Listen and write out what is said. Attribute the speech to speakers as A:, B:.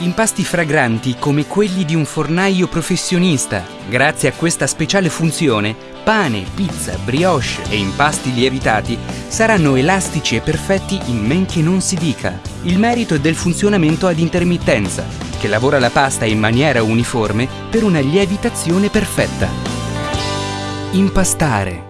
A: Impasti fragranti come quelli di un fornaio professionista. Grazie a questa speciale funzione, pane, pizza, brioche e impasti lievitati saranno elastici e perfetti in men che non si dica. Il merito è del funzionamento ad intermittenza, che lavora la pasta in maniera uniforme per una lievitazione perfetta. Impastare